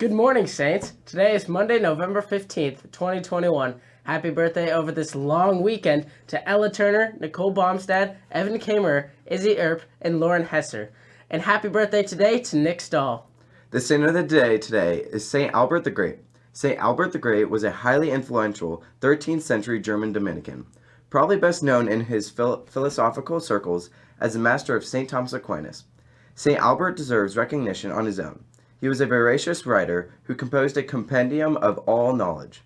Good morning, Saints. Today is Monday, November 15th, 2021. Happy birthday over this long weekend to Ella Turner, Nicole Baumstad, Evan Kamer, Izzy Earp, and Lauren Hesser. And happy birthday today to Nick Stahl. The saint of the day today is St. Albert the Great. St. Albert the Great was a highly influential 13th century German Dominican, probably best known in his phil philosophical circles as the master of St. Thomas Aquinas. St. Albert deserves recognition on his own. He was a voracious writer who composed a compendium of all knowledge.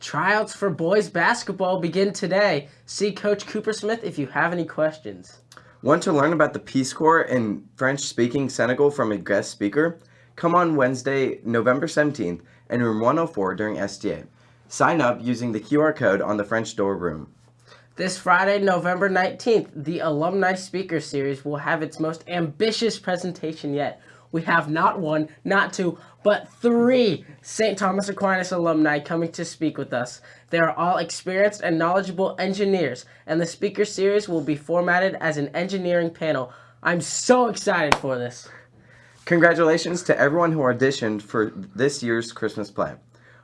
Tryouts for boys basketball begin today. See Coach Cooper Smith if you have any questions. Want to learn about the Peace Corps in French-speaking Senegal from a guest speaker? Come on Wednesday, November 17th in room 104 during STA. Sign up using the QR code on the French door room. This Friday, November 19th, the Alumni Speaker Series will have its most ambitious presentation yet. We have not one, not two, but three St. Thomas Aquinas alumni coming to speak with us. They are all experienced and knowledgeable engineers, and the speaker series will be formatted as an engineering panel. I'm so excited for this. Congratulations to everyone who auditioned for this year's Christmas play.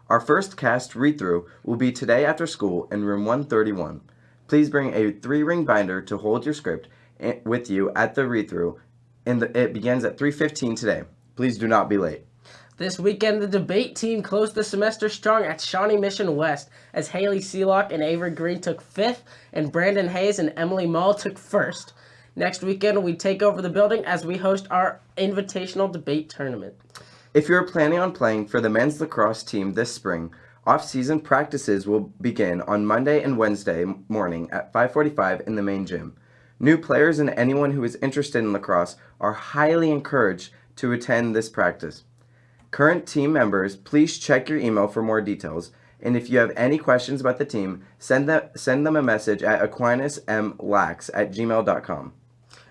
Our first cast read-through will be today after school in room 131. Please bring a three-ring binder to hold your script eh, with you at the read-through, and it begins at 3.15 today. Please do not be late. This weekend, the debate team closed the semester strong at Shawnee Mission West as Haley Seelock and Avery Green took fifth, and Brandon Hayes and Emily Mull took first. Next weekend, we take over the building as we host our invitational debate tournament. If you're planning on playing for the men's lacrosse team this spring, off-season practices will begin on Monday and Wednesday morning at 5.45 in the main gym. New players and anyone who is interested in lacrosse are highly encouraged to attend this practice. Current team members, please check your email for more details. And if you have any questions about the team, send them, send them a message at aquinasmlax at gmail.com.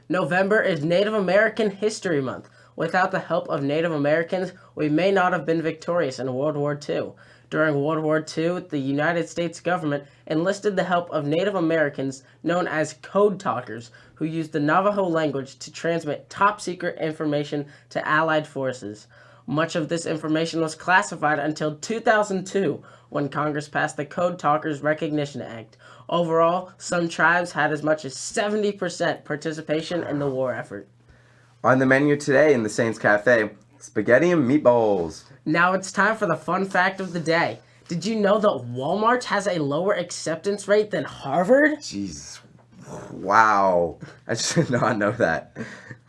November is Native American History Month. Without the help of Native Americans, we may not have been victorious in World War II. During World War II, the United States government enlisted the help of Native Americans known as code talkers who used the Navajo language to transmit top secret information to Allied forces. Much of this information was classified until 2002 when Congress passed the Code Talkers Recognition Act, Overall, some tribes had as much as 70% participation in the war effort. On the menu today in the Saints Cafe, spaghetti and meatballs. Now it's time for the fun fact of the day. Did you know that Walmart has a lower acceptance rate than Harvard? Jeez. Wow. I should not know that.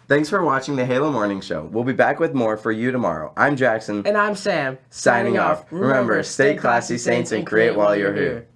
Thanks for watching the Halo Morning Show. We'll be back with more for you tomorrow. I'm Jackson. And I'm Sam. Signing, Signing off. Remember, stay classy, Saints, and create while you're here.